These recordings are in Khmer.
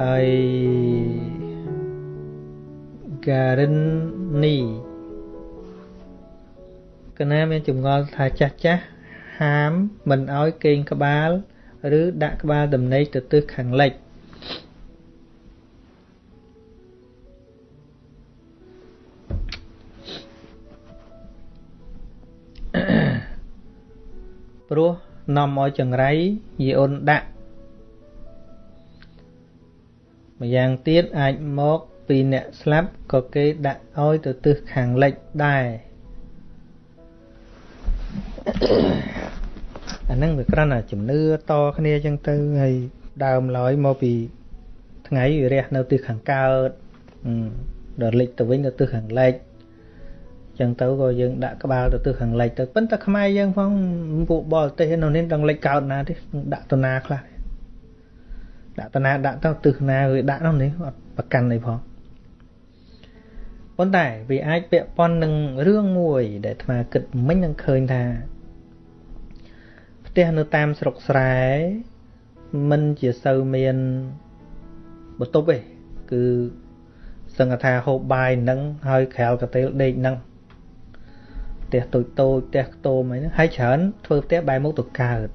ហើយក a r i n នីកណាមានចម្ងល់ថាចាស់ចាស់ហាមមិនឲ្យគេងក្បាល ឬ ដាក់ក្បាលដំណេកទៅទិសខាងលិចព្រោះនាំឲ្យចង្រៃយីអូនដាក់ ម្យ៉ាងទៀតអាចមកពីអ្នកស្លាប់ក៏គេដាក់ឲ្យទៅទិសខាងលិចដែរអាហ្នឹងវាគ្រាន់តែជំនឿតគ្នាចឹងទៅហើយដើមឡើយមកពីថ្ងៃវារះនៅទិសខាងកើតដល់លិចទៅវិញទៅទិសខាងលិចចឹងទៅក៏យើងដាក់ក្បាលទៅទិសខាងលិចទៅប៉ុន្តែខ្មែរយើងផងពួកបរទេសនៅនេះដឹងលិចកើតណាទេដាក់តណាខ្លះ ដាក់តណាដាក់ទៅទិសណាវាដាក់នោះនេះអត់ប្រកាន់អីផងប៉ុន្តែវាអាចពាក់ព័ន្ធនឹងរឿងមួយ ដែលអាត្មាគិតមិញនឹងឃើញថាផ្ទះនៅតាមស្រុកស្រែមិនជាសូវមានបន្ទប់ទេគឺសឹងថាហូបបាយនឹងហើយក្រៅកាតេលដេកនឹងផ្ទះតូចតូចផ្ទះខ្ទមអីហ្នឹងហើយច្រើនធ្វើផ្ទះបែរមុខទៅកើត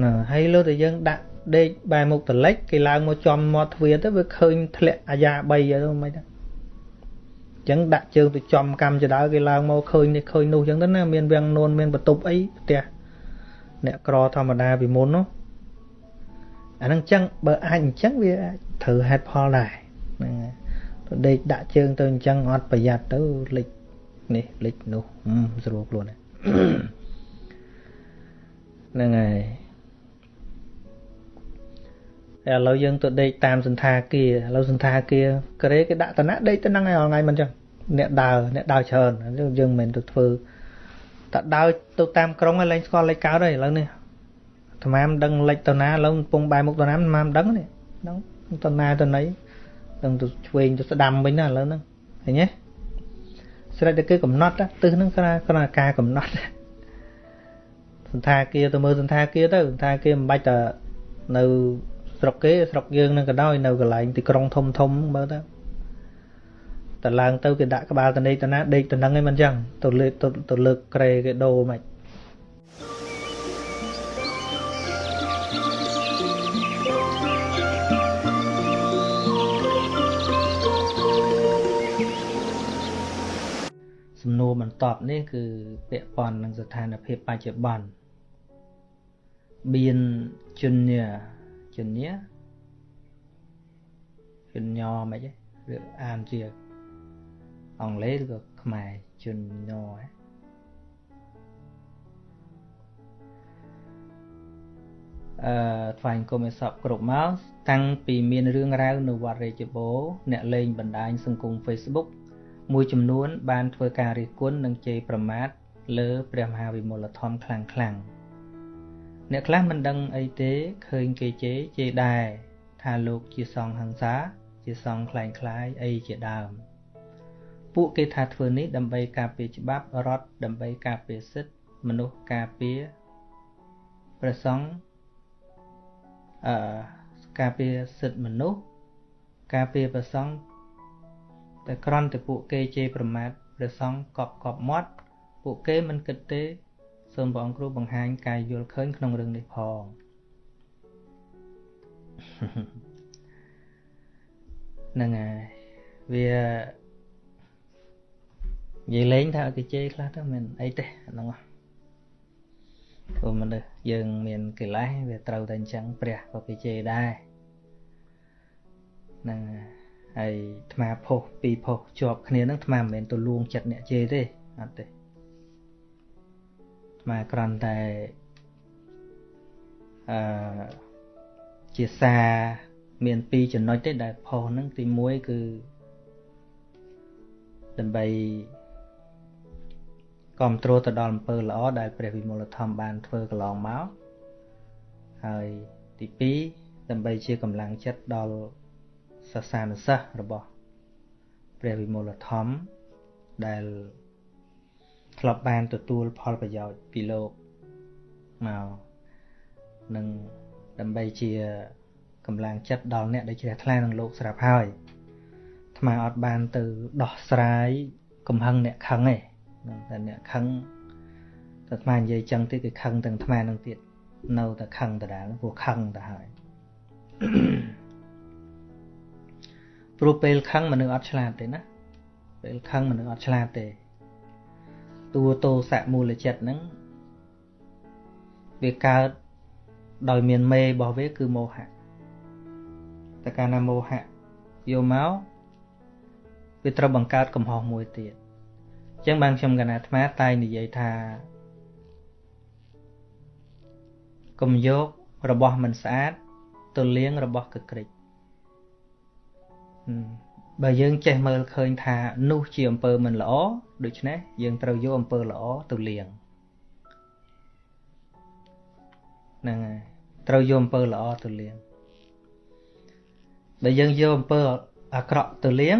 ណាហើយលើតែយើងដាក់ដេកបែរមុខទៅលិចគេឡើងមកចំមាត់ទ្វារទៅវាឃើញធ្លាក់អាយ៉ា3ទៅមិនទេអញ្ចឹងដាក់ជើងទៅចំកម្មចដៅគេឡើងមកឃើញនេះឃើញនោះអញ្ចឹងទៅណាមានវាំងនួនមានបន្ទប់អីផ្ទះអ្នកក្រធម្មតាពីមុននោះអាហ្នឹងអញ្ចឹងបើអាចអញ្ចឹងវាត្រូវហេតុផលដែរហ្នឹងទៅដេកដាក់ជើងទៅអញ្ចឹងអត់ប្រយ័ត្នទៅលិចនេះលិចនោះស្រួលខ្លួនហ្នឹងហើយតែ ឥឡូវយើងទៅដេកតាមសន្តាគារឥឡូវសន្តាគារក្រេគេដាក់តំណដេកទៅហ្នឹងហើយថ្ងៃមិនចឹងអ្នកដើរអ្នកដើរច្រើនយើងមិនមែនទៅធ្វើតែដើរទៅតាមក្រុងហើយលែងស្គាល់លេខកើតហើយឥឡូវនេះអាត្មាមិនដឹងលេខទៅណាឥឡូវកំពុងបែរមុខទៅណាអាត្មាមិនដឹងនេះដឹងទៅណាទៅណីដឹងទៅឆ្វេងទៅស្ដាំវិញណាឥឡូវហ្នឹងឃើញទេស្រេចតែគឺកំណត់ទិសហ្នឹងគ្រាគ្រាការកំណត់សន្តាគារទៅមើលសន្តាគារទៅសន្តាគារមិនបាច់តែនៅ ស្រុកគេស្រុកយើងនឹងក៏ដោយនៅកន្លែងទីក្រុងធំធំមើលទៅតឡើងទៅគេដាក់ក្បាលតនេកតណាដេកតនឹងឯងមិនចឹងទៅលើកទៅលើកក្រេគេដូរមិនសំណួរបន្តនេះគឺពាក់ព័ន្ធនឹងស្ថានភាពបច្ចុប្បន្នបៀន ជញ្ញាជញ្ញាជញ្ញមិនហ៎ឬអានជាអង់គ្លេសឬក៏ខ្មែរជញ្ញហ៎អឺថ្វាយគុំឲ្យសពគ្រប់មកតាំងពីមានរឿងរ៉ាវនៅវត្តរាជបូរអ្នកលេងបណ្ដាញសង្គម Facebook មួយចំនួន បានធ្វើការរិះគន់និងជេរប្រមាថលើព្រះមហាវិមលធម៌ខ្លាំងខ្លាំង អ្នកខ្លះមិនដឹងអីទេឃើញគេជេរជេរដែរថាលោកជាសង្ឃហង្សា ជាសង្ឃคล้ายคล้ายអីជាដើមពួកគេថាធ្វើនេះដើម្បីការពារច្បាប់រដ្ឋដើម្បីការពារសិទ្ធិមនុស្សការពារព្រះសង្ឃអឺការពារសិទ្ធិមនុស្សការពារព្រះសង្ឃតែក្រន់តែពួកគេជេរប្រមាថព្រះសង្ឃកប់កប់មាត់ពួកគេមិនគិតទេ សូមព្រះអង្គគ្រូបង្ហាញការយល់ឃើញក្នុងរឿងនេះផងហ្នឹងហើយវានិយាយលេងថាគេជេរខ្លះទៅមិនអីទេហ្នឹងព្រោះមនុស្សយើងមានកិលេសវាត្រូវតែអញ្ចឹងព្រះក៏គេជេរដែរហ្នឹងហើយអាត្មាផុសពីរផុសជាប់គ្នាហ្នឹងអាត្មាមិនមែនទៅលួងចិត្តអ្នកជេរទេអត់ទេ អាត្មាគ្រាន់តែអឺជាសារមានពីរចំណុចទេដែលផុសហ្នឹងទី1គឺដើម្បីគ្រប់គ្រងទៅដល់អំពើល្អដែលព្រះវិមលធម៌បានធ្វើកន្លងមកហើយទី2ដើម្បីជាកម្លាំងចិត្តដល់សាសនាសិស្សរបស់ព្រះវិមលធម៌ដែល ធ្លាប់បានទទួលផលប្រយោជន៍ពីលោកមកនឹងដើម្បីជាកម្លាំងចិត្តដល់អ្នកដែលជ្រះថ្លានឹងលោកស្រាប់ហើយអាត្មាអត់បានទៅដោះស្រាយកំហឹងអ្នកខឹងទេតែអ្នកខឹងតែអាត្មានិយាយចឹងទៀតគឺខឹងទាំងអាត្មានឹងទៀតនៅតែខឹងដដែលព្រោះខឹងទៅហើយព្រោះពេលខឹងមនុស្សអត់ឆ្លាតទេណាពេលខឹងមនុស្សអត់ឆ្លាតទេ តួតោសៈមូលចិត្តហ្នឹងវាកើតដោយមានមេរបស់វាគឺមោហៈតែកាលណាមោហៈយកមកវាត្រូវបង្កើតកំហុសមួយទៀតអញ្ចឹងបានខ្ញុំកណាអាត្មាតែនិយាយថាកុំយករបស់មិនស្អាតទៅលាងរបស់កក្រិច បើយើងចេះមើលឃើញថានោះជាអំពើមិនល្អដូច្នេះយើងត្រូវយកអំពើល្អទៅលាងហ្នឹងហើយត្រូវយកអំពើល្អទៅលាងបើយើងយកអំពើអាក្រក់ទៅលាង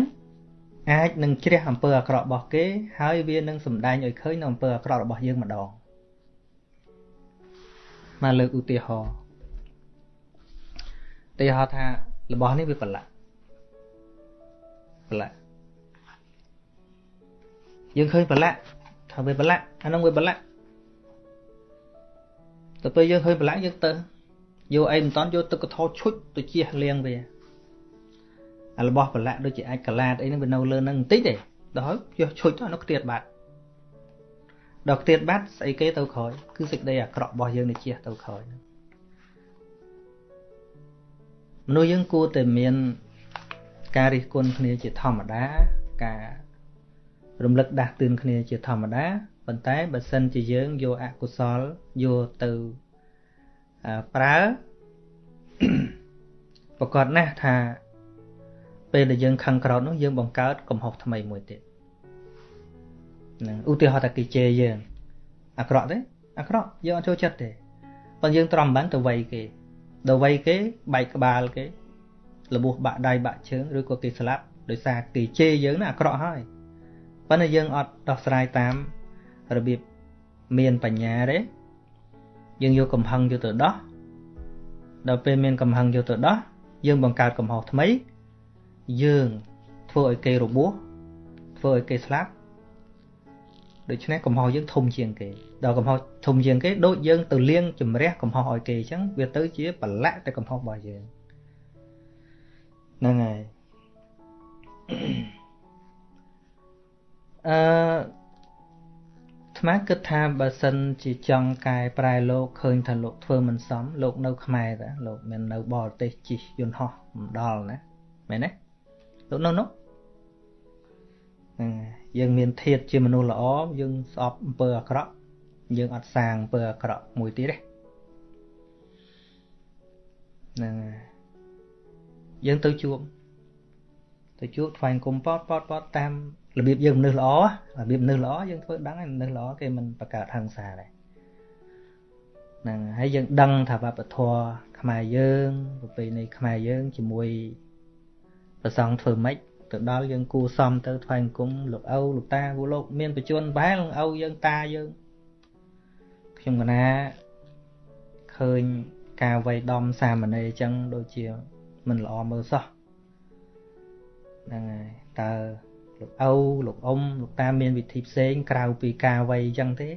អាចនឹងជ្រះអំពើអាក្រក់របស់គេហើយវានឹងសម្ដែងឲ្យឃើញនៅអំពើអាក្រក់របស់យើងម្ដងមកលើកឧទាហរណ៍ឧទាហរណ៍ថារបស់នេះវាប្រឡាក់ ប្រឡាក់យើងឃើញប្រឡាក់ថាវាប្រឡាក់អានោះវាប្រឡាក់ទៅពេលយើងឃើញប្រឡាក់យើងទៅយកអីមិនតន់យកទឹកកថោឈុចទៅជះលាងវាអារបស់ប្រឡាក់ដូចជាអាចកឡាតអីហ្នឹងវានៅលើហ្នឹងបន្តិចទេដល់យកឈុចទៅនៅខ្ទាតបាត់ដល់ខ្ទាតបាត់ស្អីគេទៅក្រោយគឺសេចក្តីអាក្រក់របស់យើងនេះជះទៅក្រោយមនុស្សយើងគួរតែមាន ការរិះគន់គ្នាជាធម្មតា ការរំលឹកដាស់តឿនគ្នាជាធម្មតាប៉ុន្តែបើសិនជាយើងយកអកុសលយកទៅប្រើប្រកាសណាស់ថាពេលដែលយើងខឹងក្រោតនោះយើងបង្កើតកំហុសថ្មីមួយទៀតហ្នឹងឧទាហរណ៍ថាគេជេរយើងអាក្រក់ទេអាក្រក់យើងអត់ចូលចិត្តទេប៉ុន្តែយើងត្រំបានទៅវ័យគេដល់វ័យគេបែកក្បាលគេ របួសបាក់ដៃបាក់ជើងឬក៏គេស្លាប់ដោយសារគេជេរយើងណាអាក្រក់ហើយប៉ុន្តែយើងអត់ដោះស្រាយតាមរបៀបមានបញ្ញាទេយើងយកកំហឹងយកទៅដោះដល់ពេលមានកំហឹងយកទៅដោះយើងបង្កើតកំហុសថ្មី យើងធ្វើឲ្យគេរបួសធ្វើឲ្យគេស្លាប់ដូច្នេះកំហុសយើងធំជាងគេដល់កំហុសធំជាងគេដូចយើងទៅលៀងជំរះកំហុសឲ្យគេអញ្ចឹងវាទៅជាប្រឡាក់តែកំហុសរបស់យើង ហ្នឹងហើយអឺថ្មគិតថាបើសិនជាចង់កែប្រែលោកឃើញថាលោកធ្វើមិនសមលោកនៅខ្មែរតាលោកមិននៅបរទេសជិះយន្តហោះមិនដល់ណាមែនទេលោកនៅនោះយើងមានធាតជាមនុស្សល្អយើងស្អប់អំពើអាក្រក់យើងអត់សាងអំពើអាក្រក់មួយទៀតទេហ្នឹងយើ ងទៅជួបទៅជួបថ្វាយគុំប៉តប៉តប៉តតាមរបៀបយើងមនុស្សល្អរបៀបមនុស្សល្អយើងធ្វើដឹងហើយមនុស្សល្អគេមិនបង្កើតហិង្សាដែរហ្នឹងហើយយើងដឹងថាវប្បធម៌ខ្មែរយើងប្រពៃណីខ្មែរយើងជាមួយប្រសងធ្វើម៉េចទៅដល់យើងគួសមទៅថ្វាយអង្គមលោកឪលោកតាគូលោកមានបច្ចុប្បន្នបែលឪយើងតាយើងខ្ញុំកណាឃើញការវ័យដំសាមណេរអញ្ចឹងដូចជា មិនល្អមើលសោះហ្នឹងហើយតើលោកឪលោកអ៊ំលោកតាមានវិធីផ្សេងក្រៅពីការវ័យអញ្ចឹងទេ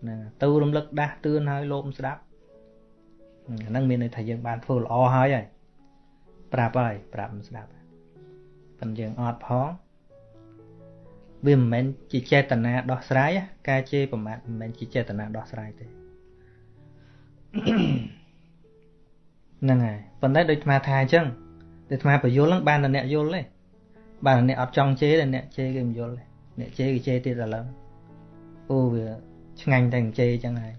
ហ្នឹងទៅរំលឹកដាស់តឿនឲ្យលោកស្ដាប់ហ្នឹងមានន័យថាយើងបានធ្វើល្អហើយហើយប្រាប់ហើយប្រាប់មិនស្ដាប់ប៉ុន្តែយើងអត់ផងវាមិនមែនជាចេតនាដោះស្រាយការជេរប្រមាថមិនមែនជាចេតនាដោះស្រាយទេ ហ្នឹងហើយប៉ុន្តែដូចអាថាអញ្ចឹងតែអាបញ្យល់ហ្នឹងបានតែអ្នកយល់ទេបានតែអ្នកអត់ចង់ជេរតែអ្នកជេរគេមិនយល់ទេអ្នកជេរគេជេរទៀតឥឡូវអូវាឆ្ងាញ់តែជេរអញ្ចឹងហើយ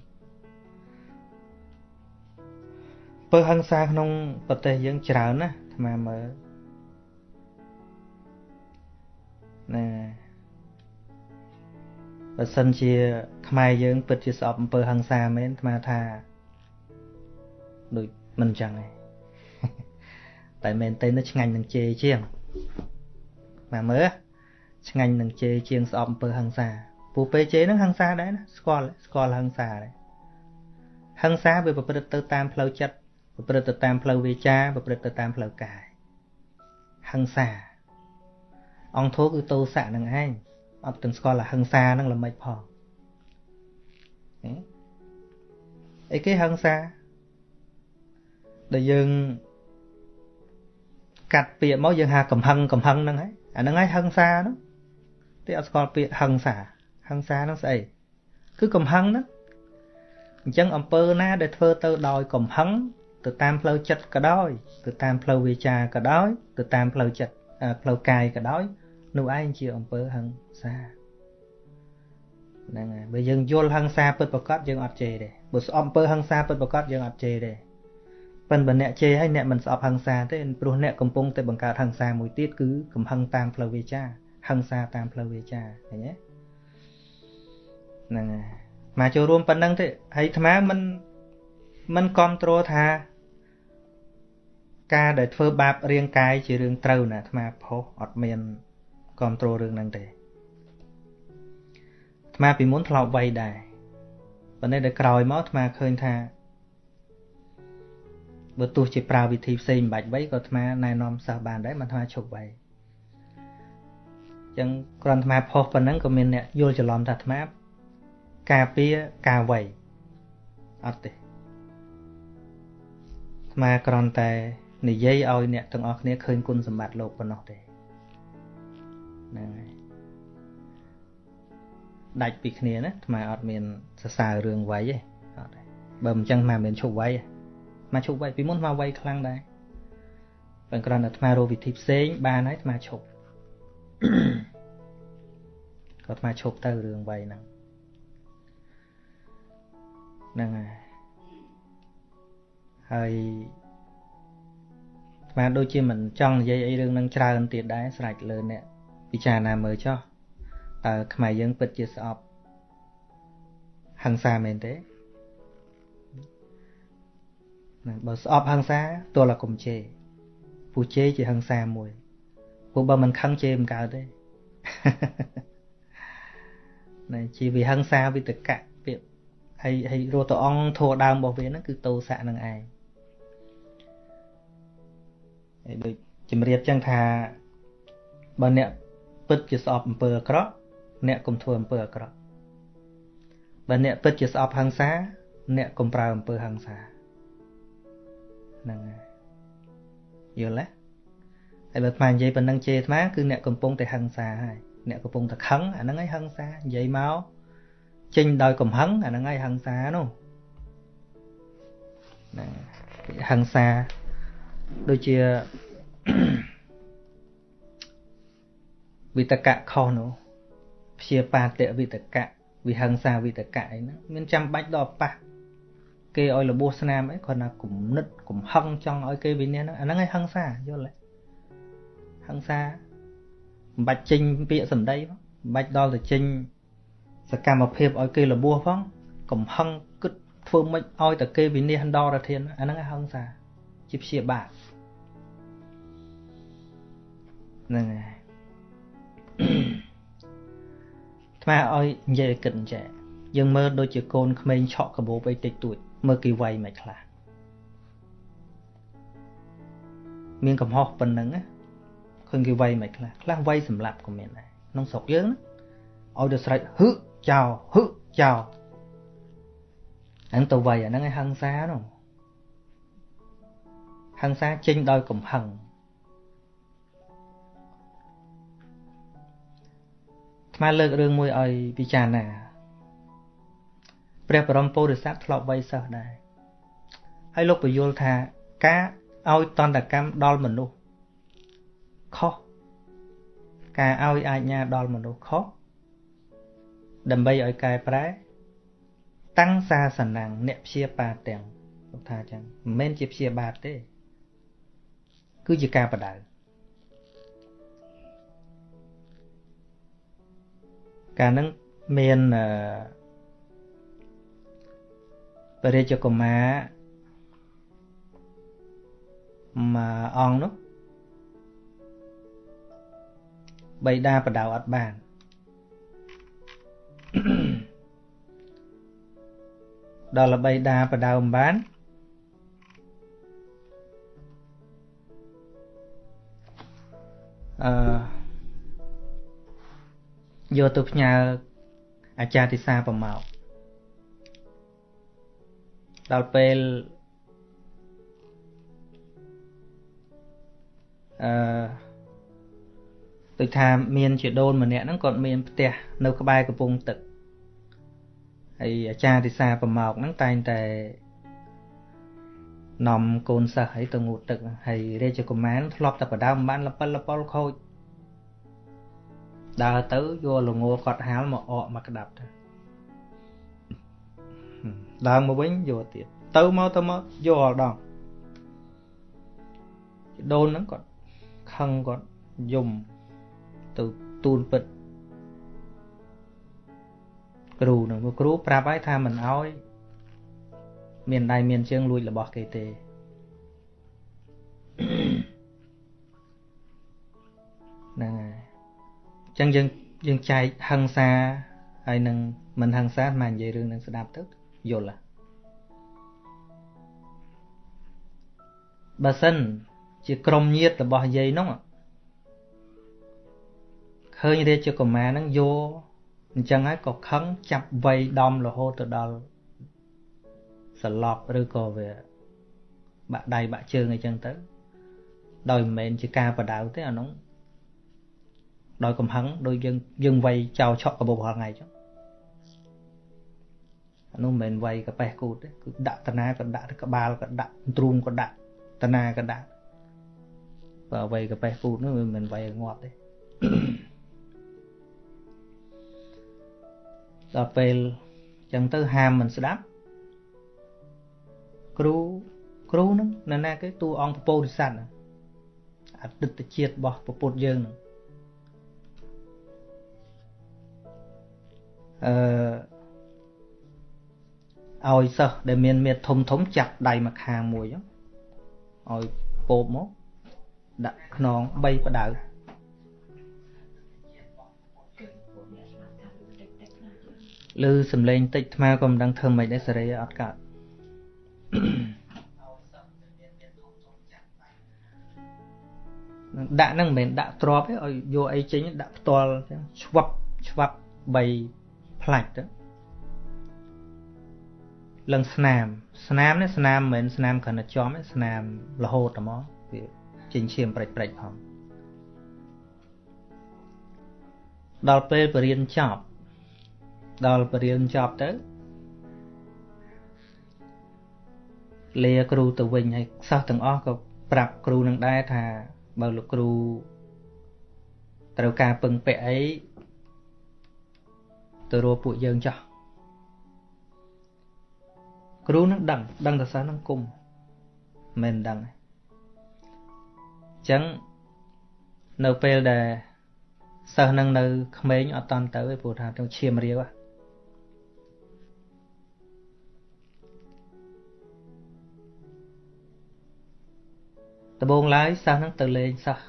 ពើហឹង្សាក្នុងប្រទេសយើងច្រើនណាអាមើលណាបើសិនជា ខ្មែរយើង ពិតជាស្អប់អំពើហិង្សាមែនអាថាដូច មិនចឹងទេតែមែនទេនោះឆ្ងាញ់នឹងជេរជាងមកមើលឆ្ងាញ់នឹងជេរជាងស្អប់អំពើហិង្សាពូពេលជេរហ្នឹងហិង្សាដែរណាស្គាល់ស្គាល់ហិង្សាដែរហិង្សាវាប្រព្រឹត្តទៅតាមផ្លូវចិត្តប្រព្រឹត្តទៅតាមផ្លូវវាចាប្រព្រឹត្តទៅតាមផ្លូវកាយហិង្សាអង្គធោគឺតោសៈនឹងឯងអត់ទាំងស្គាល់ថាហិង្សានឹងល្មិចផងអីគេហិង្សា ដែលយើងកាត់ពាក្យមកយើងហៅកំហឹងកំហឹងហ្នឹងហើយអាហ្នឹងហើយហិង្សាហ្នឹងទេអត់ស្គាល់ពាក្យហិង្សាហិង្សាហ្នឹងស្អីគឺកំហឹងហ្នឹងអញ្ចឹងអំពើណាដែលធ្វើទៅដោយកំហឹងទៅតាមផ្លូវចិត្តក៏ដោយទៅតាមផ្លូវវាចាក៏ដោយទៅតាមផ្លូវចិត្តផ្លូវកាយក៏ដោយនោះឯងជាអំពើហិង្សាហ្នឹងហើយបើយើងយល់ហិង្សាពិតប្រកបយើងអត់ជេរទេបើស្អប់អំពើហិង្សាពិតប្រកបយើងអត់ជេរទេ ប៉ិនបើអ្នកជេរហើយអ្នកមិនស្អប់ហិង្សាទេព្រោះអ្នកកំពុងតែបង្កើតហិង្សាមួយទៀតគឺកំហឹងតាមផ្លូវវាចាហិង្សាតាមផ្លូវវាចាឃើញទេហ្នឹងហើយមកចូលរួមប៉ុណ្ណឹងទេហើយអាត្មាមិនមិនគ្រប់គ្រងថាការដែលធ្វើបាបរាងកាយជារឿងត្រូវណាអាត្មាផុសអត់មានគ្រប់គ្រងរឿងហ្នឹងទេអាត្មាពីមុនធ្លាប់វ័យដែរប៉ុន្តែដល់ក្រោយមកអាត្មាឃើញថា បើទោះជាប្រើវិធីផ្សេងមិនបាច់វ័យក៏អាត្មាណែនាំសិស្សបានដែរមិនអាត្មាឈប់វ័យអញ្ចឹងគ្រាន់អាត្មាផុសប៉ុណ្ណឹងក៏មានអ្នកយល់ច្រឡំថាអាត្មាការពារការវ័យអត់ទេអាត្មាគ្រាន់តែនិយាយឲ្យអ្នកទាំងអស់គ្នាឃើញគុណសម្បត្តិលោកប៉ុណ្ណោះទេហ្នឹងហើយដាច់ពីគ្នាណាអាត្មាអត់មានសរសើររឿងវ័យទេអត់ទេបើមិនចឹងអាត្មាមានឈប់វ័យទេ មកឈប់វ័យពីមុនមកវ័យខ្លាំងដែរបើគ្រាន់តែអាត្មារកវិធីផ្សេងបានហើយអាត្មាឈប់ក៏អាត្មាឈប់ទៅរឿងវ័យហ្នឹងហ្នឹងហើយហើយអាត្មាដូចជាមិនចង់និយាយអីរឿងហ្នឹងច្រើនទៀតដែរស្រេចលើអ្នកពិចារណាមើលចុះតើខ្មែរយើងពិតជាស្អប់ហង្សាមែនទេ ណាបើស្អប់ហង្សាទល់តែកុំជេរពូជេរជាហង្សាមួយពួកបើមិនខឹងជេរមិនកើតទេណាជាវិហង្សាវិតកៈពាក្យហើយហើយរស់តអង្គធัวដើមរបស់វាហ្នឹងគឺតោសៈនឹងឯងហើយដូចជំរាបចឹងថាបើអ្នកពិតជាស្អប់អំពើអាក្រក់អ្នកកុំធ្វើអំពើអាក្រក់បើអ្នកពិតជាស្អប់ហង្សា អ្នកកុំប្រើអំពើហង្សា ហ្នឹងហើយយល់ទេហើយបើអាត្មានិយាយប៉ុណ្ណឹងជេរអាត្មាគឺអ្នកកំពុងតែហឹង្សាហើយអ្នកកំពុងតែខឹងអាហ្នឹងហើយហឹង្សានិយាយមកចេញដោយកំហឹងអាហ្នឹងហើយហឹង្សានោះណាហឹង្សាដូចជាវិតកៈខុសនោះព្យាបាទវិតកៈវិហិង្សាវិតកៈអីហ្នឹងមានចាំបាច់ដល់ប៉ះ គេឲ្យរបួសស្នាមអីគ្រាន់តែគំនិតកំហឹងចង់ឲ្យគេវិនិច្ឆ័យហ្នឹងអាហ្នឹងឯងហិង្សាយល់ទេហិង្សាមិនបាច់ចេញពាក្យសម្ដីផងមិនបាច់ដល់ទៅចេញសកម្មភាពឲ្យគេរបួសផងកំហឹងគិតធ្វើម៉េចឲ្យតែគេវិនិច្ឆ័យដល់រធានអាហ្នឹងឯងហិង្សាជាព្យាបាទហ្នឹងហើយថ្មឲ្យនិយាយឲ្យគិតអញ្ចឹង យើងមើលដូចជាកូនក្មេងឆក់កបោបអីតិចតួចមើលគេវាយមិនខ្លះមានកំហុសប៉ុណ្ណឹងណាឃើញគេវាយមិនខ្លះខ្លះវាយសម្លាប់ក៏មានដែរក្នុងស្រុកយើងណាឲ្យទៅស្រេចហឹចោលហឹចោលហ្នឹងទៅវាយអាហ្នឹងឯងហឹង្សានោះហឹង្សាចេញដោយកំហឹងថ្មលើករឿងមួយឲ្យពិចារណា ព្រះបរមពុរិស័ទធ្លាប់វ័យសិស្សដែរហើយលោកបញ្យល់ថាការឲ្យតន្តកម្មដល់មនុស្សខុសការឲ្យអាជ្ញាដល់មនុស្សខុសដើម្បីឲ្យកែប្រែ តាំងសាសនាអ្នកព្យាបាទទាំងលោកថាចឹងមិនមែនជាព្យាបាទទេ គឺជាការបដៅកាលហ្នឹងមានអឺ ព្រះរាជកុមារមួយអង្គនោះបៃតាបដៅអត់បានដល់ល្បីតាបដៅមិនបានអឺយកទៅផ្ញើអាចារ្យទិសាប្រមោក ដល់ពេលអឺដូចថាមានជាដូនម្នាក់ហ្នឹងគាត់មានផ្ទះនៅក្បែរកំពង់ទឹកហើយអាចារ្យទិសាប្រមកហ្នឹងតែងតែនាំកូនសិស្សឲ្យទៅងូតទឹកហើយរាជកុមារធ្លាប់តែបដើមបានលពិលលពលខូចដើរទៅយកលងលគាត់ហាលមកអកមកក្តាប់ទៅ ឡើងមកវិញយកទៀតទៅមកទៅមកយកអល់ដងដូនហ្នឹងគាត់ខឹងគាត់យំទៅទូនពិតគ្រូនឹងគ្រូប្រាប់ឲ្យថាមិនអោយមានដៃមានជើងលួចរបស់គេទេហ្នឹងហើយអញ្ចឹងយើងយើងចែកហឹង្សាហើយនឹងមិនហឹង្សាមកនិយាយរឿងនឹងស្ដាប់ទៅ យល់ហ៎បើសិន ជាក្រុមញាតរបស់យាយនោះឃើញរាជកុមារហ្នឹងយកអញ្ចឹងហើយក៏ខឹងចាប់វៃដំរហូតទៅដល់សន្លប់ឬក៏វាបាក់ដៃបាក់ជើងអីចឹងទៅ ដោយមិនមែនជាការបដៅទេអានោះដោយកំហឹងដោយយើងយើងវាយចោលឆក់កបោរាល់ថ្ងៃចឹងអា នោះមិនមែនវាយកប៉េះគូតទេគឺដាក់តាណាក៏ដាក់ក្បាលក៏ដាក់ទ្រូងក៏ដាក់តាណាក៏ដាក់បើវាយកប៉េះគូតនោះមិនមែនវាយងាប់ទេដល់ពេលចឹងទៅហាមមិនស្ដាប់គ្រូគ្រូហ្នឹងនៅណាគេតួអង្គពពោធិសត្វអតីតជាតិរបស់ពុទ្ធយើងហ្នឹងអឺ ឲ្យសិស្សដែលមានមាឌធំធំចាប់ដៃមកខាងមួយឲ្យពោបមកដាក់ខ្នង3បដៅឬសំឡេងតិចថ្មក៏មិនដឹងធ្វើម៉េចដែរសេរីអត់កើតដាក់ហ្នឹងមិនមែនដាក់ទ្របទេឲ្យយកអីចេញដាក់ផ្ទាល់ចឹងឆ្វាប់ឆ្វាប់3ផ្លាច់ទៅ លឹងស្នាម ស្នាមនេះស្នាមមិនមែនស្នាមគ្រាន់តែចំទេស្នាមរហូតហ្មងវាចេញឈាមព្រិចព្រិចផងដល់ពេលបរៀនចប់ដល់បរៀនចប់ទៅលាគ្រូទៅវិញហើយសិស្សទាំងអស់ក៏ប្រាប់គ្រូនឹងដែរថាបើលោកគ្រូត្រូវការពឹងពាក់អីទៅរកពួកយើងចោះ គ្រូនឹងដឹងដឹងតែសិស្សនឹងគុំមិនដឹងទេអញ្ចឹងនៅពេលដែលសិស្សនឹងនៅក្មេងអត់តន់ទៅទេព្រោះថាទៅឈាមរាវហ៎ដំបូងឡើយសិស្សហ្នឹងទៅលេងសិស្ស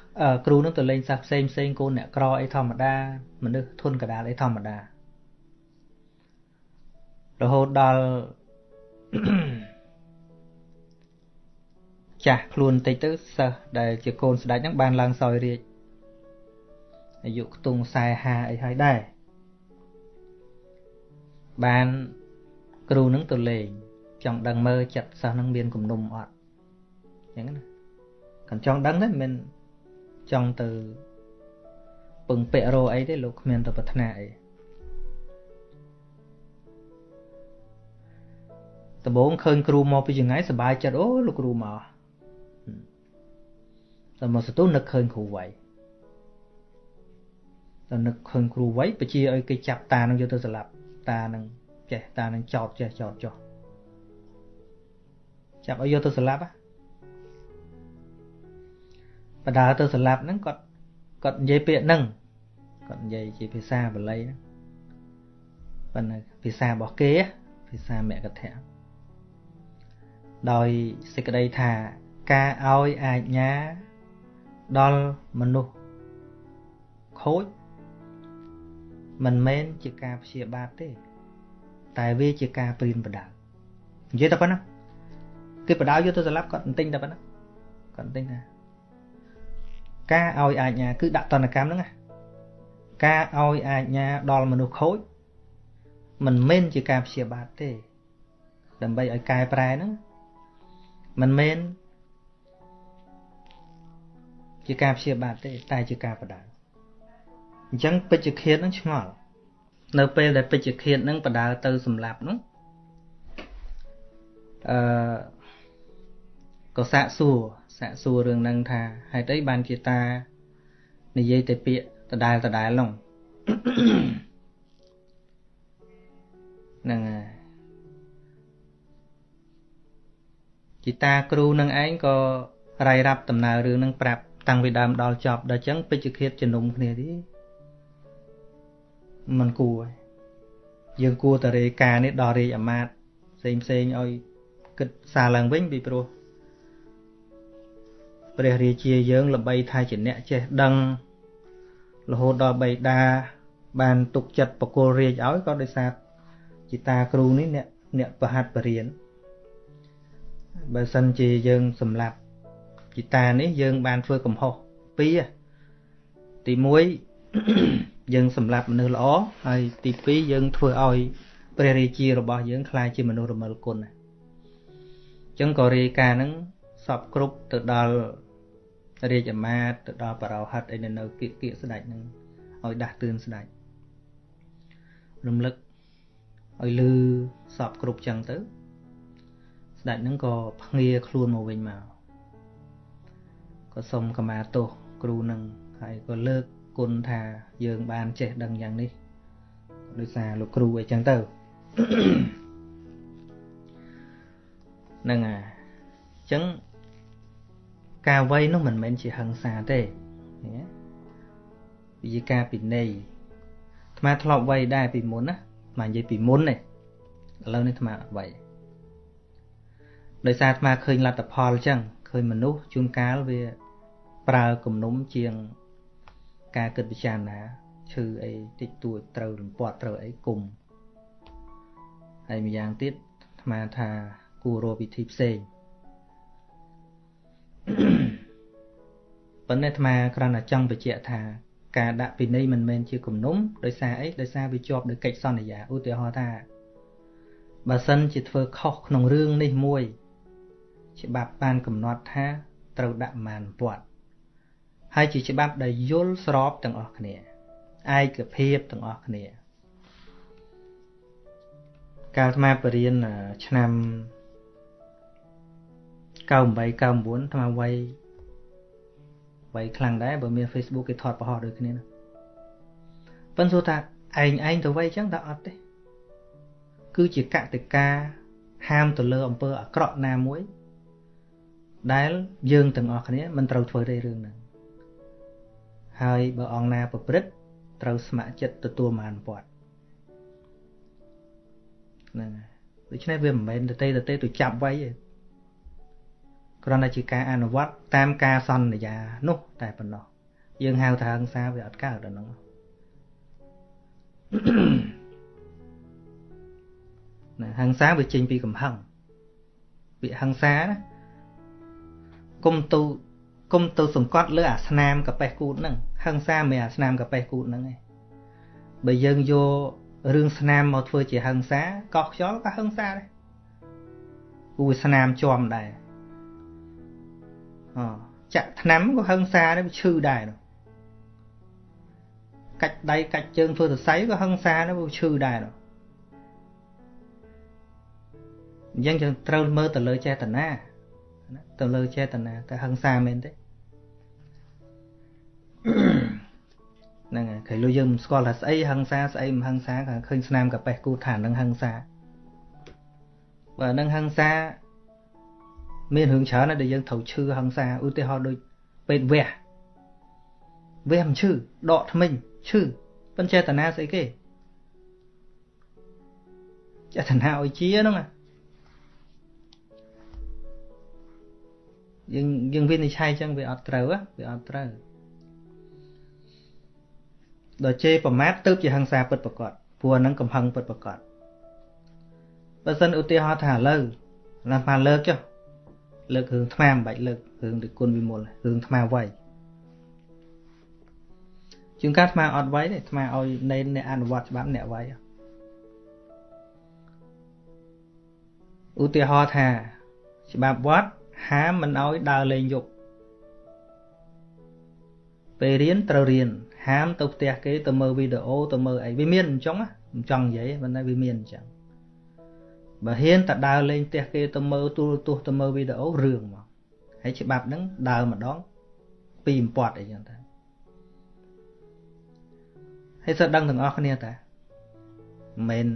គ្រូហ្នឹងទៅលេងសិស្សផ្សេងផ្សេងកូនអ្នកក្រអីធម្មតាមនុស្សធន់កដាលអីធម្មតារហូតដល់ ចាស់ខ្លួនតិចទៅសិស្សដែលជាកូនស្ដេចហ្នឹងបានឡើងសោយរាជអាយុខ្ទង់40អីហើយដែរបានគ្រូនឹងទៅលេងចង់ដឹងមើលចិត្តសិស្សនឹងមានគំនុំអត់អញ្ចឹងណាគាត់ចង់ដឹងទេមិនចង់ទៅពឹងពាក់រោអីទេលោកគ្មានទៅប្រាថ្នាអី ដំបូងឃើញគ្រូមកពីចង្ងាយសប្បាយចិត្តអូលោកគ្រូមកតែមកសតុនឹកឃើញគ្រូវៃតែនឹកឃើញគ្រូវៃបជាឲ្យគេចាប់តានឹងយកទៅស្លាប់តានឹងចេះតានឹងចោតចេះចោតចោះចាប់ឲ្យយកទៅស្លាប់ហ៎បដើទៅស្លាប់ហ្នឹងគាត់គាត់និយាយពាក្យហ្នឹងគាត់និយាយជាភាសាបាលីហ្នឹងប៉ុន្តែភាសារបស់គេភាសាមកថៈ ដោយសេចក្តីថាការឲ្យអាជ្ញាដល់មនុស្សខូចមិនមែនជាការព្យាបាទទេ តែវាជាការព្រៀនបដៅនិយាយតែប៉ុណ្ណាគេបដៅយកទៅស្លាប់គាត់ទន្ទិញតែប៉ុណ្ណាគាត់ទន្ទិញថាការឲ្យអាជ្ញាគឺដាក់តនកម្មហ្នឹងណាការឲ្យអាជ្ញាដល់មនុស្សខូចមិនមែនជាការព្យាបាទទេ ដើម្បីឲ្យកែប្រែហ្នឹង មិនមែនជាការព្យាបាទទេតែជាការបដៅអញ្ចឹងពេជ្ជឃាតហ្នឹងឆ្ងល់នៅពេលដែលពេជ្ជឃាតហ្នឹងបដៅទៅសម្លាប់ហ្នឹងអឺក៏សាកសួរសាកសួររឿងហ្នឹងថាហេតុអីបានជាតានិយាយតែពាក្យដដែលដដែលហ្នឹងហ្នឹងហើយ ជីតាគ្រូនឹងឯងក៏រាយរាប់ដំណើររឿងនឹងប្រាប់តាំងពីដើមដល់ចប់ដល់ចឹងពេជ្ជឃាតជំនុំគ្នាទេมันគួរយើងគួរតែរាយការណ៍នេះដល់រាជអាមាត្យផ្សេងផ្សេងឲ្យគិតសារឡើងវិញពីព្រោះព្រះរាជាយើងល្បីថាជាអ្នកចេះដឹងរហូតដល់បៃតាបានទុកចិត្តបកគលរាជឲ្យក៏ដោយសារជាតាគ្រូនេះអ្នកអ្នកប្រហាត់បរៀន បើសិនជាយើងសម្លាប់ជីតានេះយើងបានធ្វើកំហុសពីរទី1យើងសម្លាប់មនុស្សល្អហើយទី2យើងធ្វើឲ្យព្រះរាជារបស់យើងខ្លាចជាមនុស្សរមិលគុណអញ្ចឹងក៏រាយការណ៍ហ្នឹងសពគ្រប់ទៅដល់រាជអាមាត្យទៅដល់បរោហិតអីនៅនៅគៀកគៀកស្ដេចហ្នឹងឲ្យដាស់តឿនស្ដេចរំលឹកឲ្យលឺសពគ្រប់ចឹងទៅ ស្ដេចហ្នឹងក៏ភ្ងាខ្លួនមកវិញមកក៏សុំកម្មាទោសគ្រូនឹងហើយក៏លើកគុណថាយើងបានចេះដឹងយ៉ាងនេះដោយសារលោកគ្រូអីចឹងទៅហ្នឹងហើយអញ្ចឹងការវ័យនោះមិនមែនជាហិង្សាទេវាជាការពិន័យអាត្មាធ្លាប់វ័យដែរពីមុនណាអាត្មានិយាយពីមុនទេឥឡូវនេះអាត្មាអត់វ័យ ដោយសារអាត្មាឃើញលទ្ធផលអញ្ចឹងឃើញមនុស្សជួនកាលវាប្រើគំនុំជាងការគិតពិចារណាឈឺអីតិចតួចត្រូវរំពាត់ត្រូវអីគុំហើយម្យ៉ាងទៀតអាត្មាថាគួររកវិធីផ្សេងប៉ុន្តែអាត្មាគ្រាន់តែចង់បញ្ជាក់ថាការដាក់ពិន័យមិនមែនជាគំនុំដោយសារអីដោយសារវាជាប់ដោយកិច្ចសន្យាឧទាហរណ៍ថាបើសិនជាធ្វើខុសក្នុងរឿងនេះមួយ ច្បាប់បានកំណត់ថាត្រូវដាក់ម៉ានពាត់ហើយជាច្បាប់ដែលយល់ស្របទាំងអស់គ្នាឯកភាពទាំងអស់គ្នា កាលអាត្មាបរៀនឆ្នាំ98 99អាត្មាវ័យវ័យខ្លាំងដែរបើមាន Facebook គេថតប្រហោះដូចគ្នាប៉ុន្តែសួរថាឯងឯងទៅវ័យចឹងតើអត់ទេគឺជាកតិកាហាមទៅលើអំពើអាក្រក់ណាមួយ ដែលយើងទាំងអស់គ្នាមិនត្រូវធ្វើទេរឿងហ្នឹងហើយបើអង្គណាប្រព្រឹត្តត្រូវស្ម័គ្រចិត្តទទួលបានពាត់ហ្នឹងហើយដូច្នេះវាមិនមែនទៅទេទៅទេទៅចាប់ໄວទេគ្រាន់តែជាការអនុវត្តតាមការសន្យានោះតែប៉ុណ្ណោះយើងហៅថាហិង្សាវាអត់កើតដល់ហ្នឹងណាហិង្សាវាចេញពីកំហឹងពាក្យហិង្សាណា គុំទូគុំទៅសង្កត់លើអាស្នាមកប៉េះគូតហ្នឹងហឹងសាមិនអាស្នាមកប៉េះគូតហ្នឹងឯងបើយើងយករឿងស្នាមមកធ្វើជាហឹងសាកោះខ្យល់ក៏ហឹងសាដែរគូស្នាមជាប់ដែរអចាក់ថ្នាំក៏ហឹងសាដែរវាឈឺដែរនោះកាច់ដៃកាច់ជើងធ្វើសរសៃក៏ហឹងសាដែរវាឈឺដែរនោះអញ្ចឹងយើងត្រូវមើលទៅលើចេតនា ទៅលើចេតនាតែហឹងសាមែនទេហ្នឹងហើយគេលុយយើងមិនស្គាល់ថាស្អីហឹងសាស្អីមិនហឹងសាក៏ឃើញស្នាមកប៉េះគូថានឹងហឹងសាបើនឹងហឹងសាមានរឿងច្រើនណាស់ដែលយើងត្រូវឈឺហឹងសាឧទាហរណ៍ដូចពេទ្យវះវះមិនឈឺដកថ្មិញឈឺប៉ុន្តែចេតនាស្អីគេចេតនាឲ្យជាហ្នឹង យើងយើងវិនិច្ឆ័យចឹងវាអត់ត្រូវវាអត់ត្រូវដល់ជេរប្រមាថទៅជាហិង្សាពិតប្រកបព្រោះហ្នឹងកំហឹងពិតប្រកបបើសិនឧទាហរណ៍ថាឥឡូវណាស់បានលើកចុះលើករឿងថ្មមិនបាច់លើករឿងដូចគុណវិមលរឿងថ្មវៃជាងការអាត្មាអត់វាយទេអាត្មាឲ្យនៃអ្នកអនុវត្តច្បាប់អ្នកវាយឧទាហរណ៍ថាច្បាប់វត្ត ហាមមិនឲ្យដើរលេងយប់ពេលរៀនត្រូវរៀនហាមទៅផ្ទះគេទៅមើលវីដេអូទៅមើលអីវាមានអញ្ចឹងមិនចង់និយាយប៉ុន្តែវាមានអញ្ចឹងបើហ៊ានតែដើរលេងផ្ទះគេទៅមើលទូរទស្សន៍ទៅមើលវីដេអូរឿងមកហើយច្បាប់ហ្នឹងដើរម្ដងពីបំពត់អីចឹងទៅហើយសើដឹងទាំងអស់គ្នាតាមិន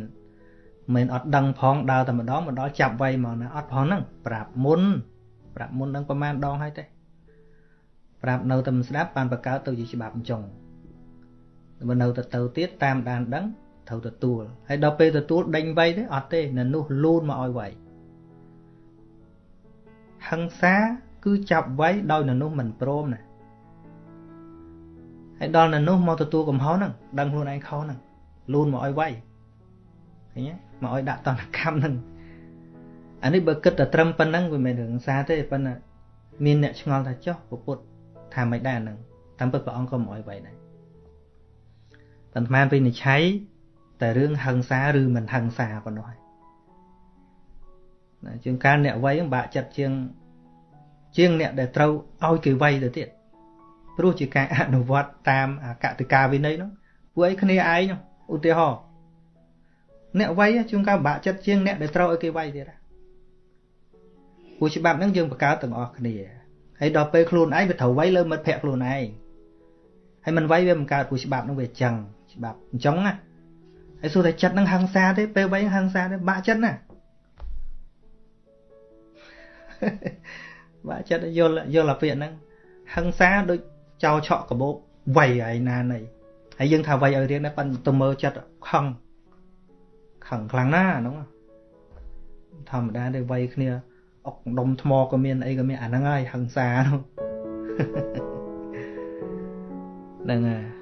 មិនអត់ដឹងផងដើរតែម្ដងមកដល់ចាប់វៃមកណាអត់ផងហ្នឹងប្រាប់មុន ប្រាប់មុននឹងប្រហែលដងហើយទេប្រាប់នៅតែមិនស្ដាប់បានបកកើតទៅជាច្បាប់អញ្ចឹងបើនៅទៅទៅទៀតតាមដានដឹងត្រូវទទួលហើយដល់ពេលទទួលដេញវៃទេអត់ទេនៅនោះលូនមកឲ្យវៃហឹង្សាគឺចាប់វៃដោយនៅនោះមិនព្រមណាហើយដល់នៅនោះមកទទួលកំហុសហ្នឹងដឹងខ្លួនឯងខុសហ្នឹងលូនមកឲ្យវៃឃើញទេមកឲ្យដាក់តនកម្មហ្នឹង អានេះបើគិតតែត្រឹមប៉ុណ្ណឹងវាមិនរឿងសាទេប៉ុន្តែមានអ្នកឆ្ងល់ថាចុះពុទ្ធថាមិនដែរហ្នឹងតាមពិតព្រះអង្គក៏មិនអោយໄວដែរប៉ុន្តែវិនិច្ឆ័យតែរឿងហឹង្សាឬមិនហឹង្សាប៉ុណ្ណោះហើយណាជាងការអ្នកវ័យបាក់ចិត្តជាងជាងអ្នកដែលត្រូវឲ្យគេវ័យទៅទៀតព្រោះជាការអនុវត្តតាមអកតិកាវិន័យនោះពួកអីគ្នាឯងនោះឧទាហរណ៍អ្នកវ័យជួនកាលបាក់ចិត្តជាងអ្នកដែលត្រូវឲ្យគេវ័យទៀត ពួកច្បាប់ហ្នឹងយើងបង្កើតទាំងអស់គ្នាហើយដល់ពេលខ្លួនឯងវាត្រូវវ័យលើមិត្តភក្តិខ្លួនឯងហើយមិនវ័យវាមិនកើតពួកច្បាប់ហ្នឹងវាអញ្ចឹងច្បាប់អញ្ចឹងណាហើយសួរតែចិត្តហ្នឹងហឹង្សាទេពេលវ័យហឹង្សាទេបាក់ចិត្តណាបាក់ចិត្តយល់យល់អាពាក្យហ្នឹងហឹង្សាដូចចោលឆក់កបោកវ័យឯណាណីហើយយើងថាវ័យឲ្យរៀងដែរប៉ិនទៅមើលចិត្តខឹងខឹងខ្លាំងណាស់ហ្នឹងធម្មតាទេវ័យគ្នា អុកដុំថ្មក៏មានអីក៏មានអាហ្នឹងហើយហឹង្សាហ្នឹងហ្នឹងហើយ